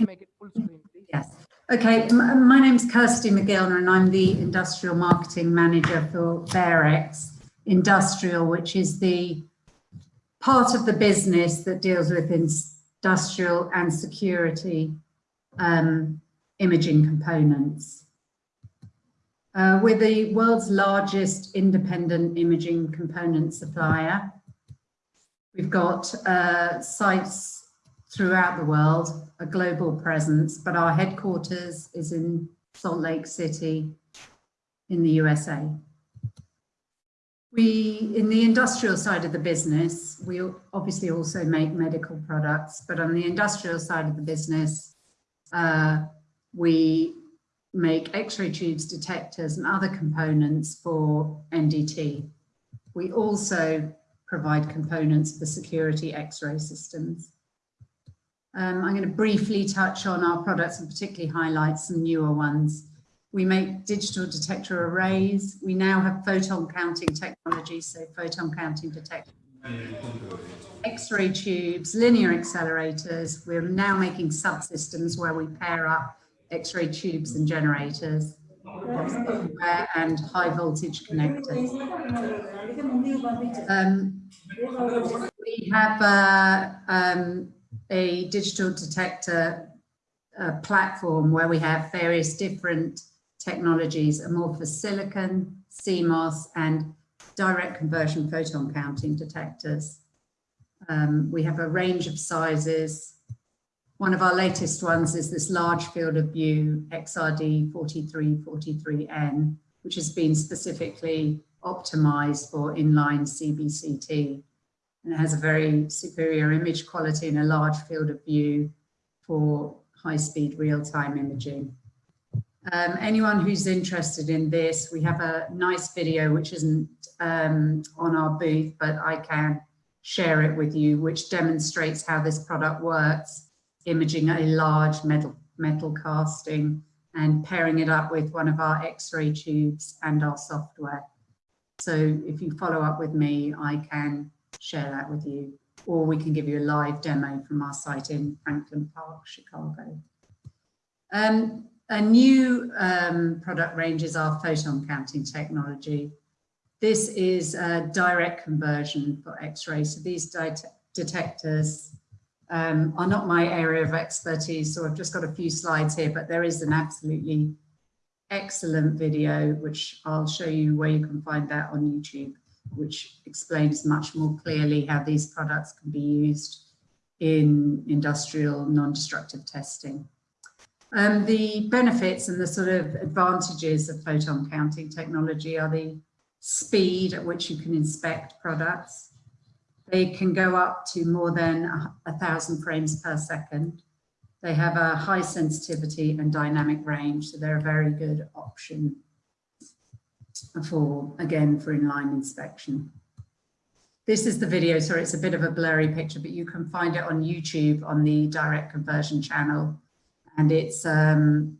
Make it full screen, please. Yes. Okay, my name's Kirsty McGillner and I'm the Industrial Marketing Manager for Varex Industrial, which is the part of the business that deals with industrial and security um, imaging components. Uh, we're the world's largest independent imaging component supplier. We've got uh, sites throughout the world, a global presence, but our headquarters is in Salt Lake City in the USA. We, in the industrial side of the business, we obviously also make medical products, but on the industrial side of the business, uh, we make X-ray tubes, detectors and other components for NDT. We also provide components for security X-ray systems. Um, I'm going to briefly touch on our products and particularly highlight some newer ones. We make digital detector arrays. We now have photon counting technology, so photon counting detector. X-ray tubes, linear accelerators. We're now making subsystems where we pair up X-ray tubes and generators and high voltage connectors. Um, we have uh, um, a digital detector uh, platform where we have various different technologies, amorphous silicon, CMOS, and direct conversion photon counting detectors. Um, we have a range of sizes. One of our latest ones is this large field of view XRD 4343N, which has been specifically optimized for inline CBCT and it has a very superior image quality and a large field of view for high-speed real-time imaging. Um, anyone who's interested in this, we have a nice video which isn't um, on our booth, but I can share it with you, which demonstrates how this product works, imaging a large metal, metal casting and pairing it up with one of our X-ray tubes and our software. So if you follow up with me, I can share that with you, or we can give you a live demo from our site in Franklin Park, Chicago. Um, a new um, product range is our photon counting technology. This is a direct conversion for X-ray. So these detectors um, are not my area of expertise, so I've just got a few slides here, but there is an absolutely excellent video, which I'll show you where you can find that on YouTube which explains much more clearly how these products can be used in industrial non-destructive testing. Um, the benefits and the sort of advantages of photon counting technology are the speed at which you can inspect products. They can go up to more than a, a thousand frames per second. They have a high sensitivity and dynamic range, so they're a very good option for, again, for inline inspection. This is the video, sorry, it's a bit of a blurry picture, but you can find it on YouTube on the direct conversion channel. And it's, um,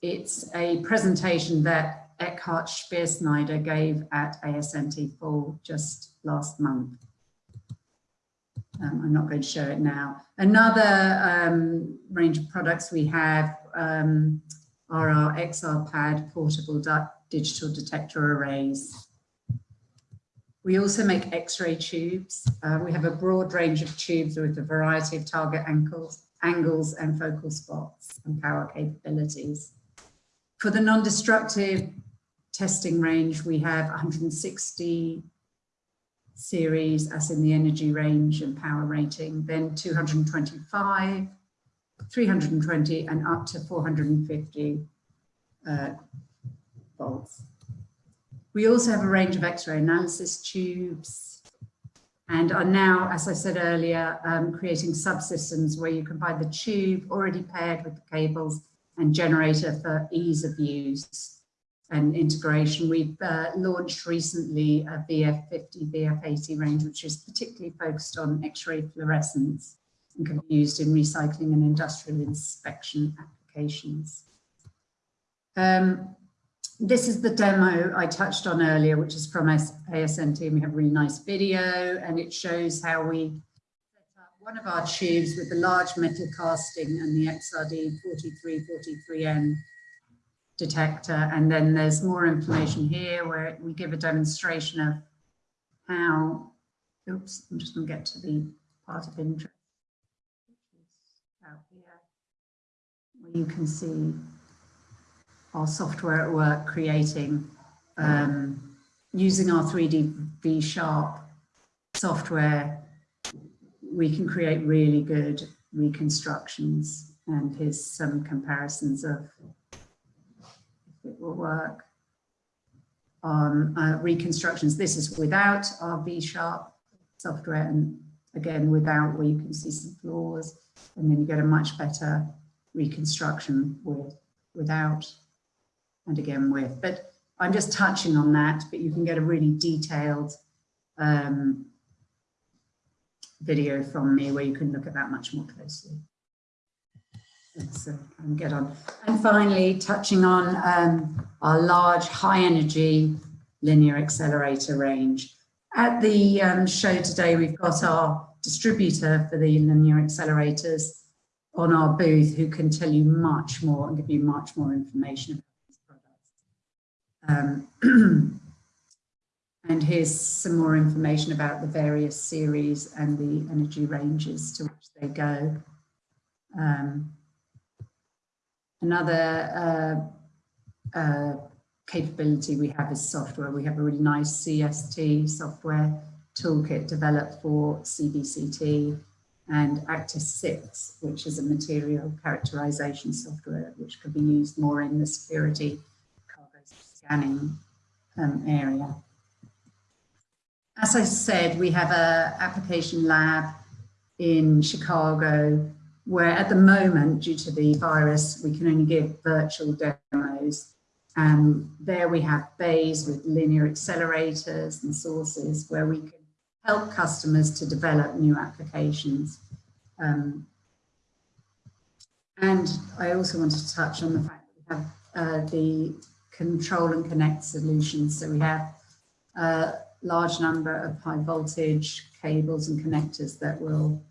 it's a presentation that Eckhard Speersnyder gave at ASMT4 just last month. Um, I'm not going to show it now. Another um, range of products we have um, are our XR-Pad portable digital detector arrays. We also make X-ray tubes. Uh, we have a broad range of tubes with a variety of target angles, angles and focal spots and power capabilities. For the non-destructive testing range, we have 160 series as in the energy range and power rating, then 225, 320 and up to 450 uh, We also have a range of X-ray analysis tubes and are now, as I said earlier, um, creating subsystems where you can buy the tube already paired with the cables and generator for ease of use and integration. We've uh, launched recently a VF50, VF80 range, which is particularly focused on X-ray fluorescence and can be used in recycling and industrial inspection applications. Um, this is the demo I touched on earlier, which is from and we have a really nice video, and it shows how we set up one of our tubes with the large metal casting and the XRD 4343N detector. And then there's more information here where we give a demonstration of how, oops, I'm just going to get to the part of interest. Out here, where you can see our software at work creating, um, using our 3D V Sharp software, we can create really good reconstructions and here's some comparisons of if it will work on uh, reconstructions. This is without our V-sharp software and again without where you can see some flaws and then you get a much better reconstruction with without and again with. But I'm just touching on that, but you can get a really detailed um, video from me where you can look at that much more closely. Let's uh, get on. And finally, touching on um, our large high energy linear accelerator range. At the um, show today, we've got our distributor for the linear accelerators on our booth who can tell you much more and give you much more information. Um, And here's some more information about the various series and the energy ranges to which they go. Um, another uh, uh, capability we have is software. We have a really nice CST software toolkit developed for CBCT and Actis 6, which is a material characterization software which could be used more in the security scanning um, area. As I said, we have a application lab in Chicago where at the moment, due to the virus, we can only give virtual demos. And there we have bays with linear accelerators and sources where we can help customers to develop new applications. Um, and I also want to touch on the fact that we have uh, the control and connect solutions. So we have a large number of high voltage cables and connectors that will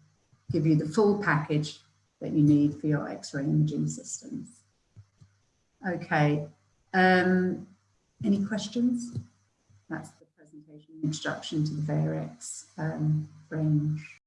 give you the full package that you need for your X-ray imaging systems. Okay, um, any questions? That's the presentation introduction to the Varex um, range.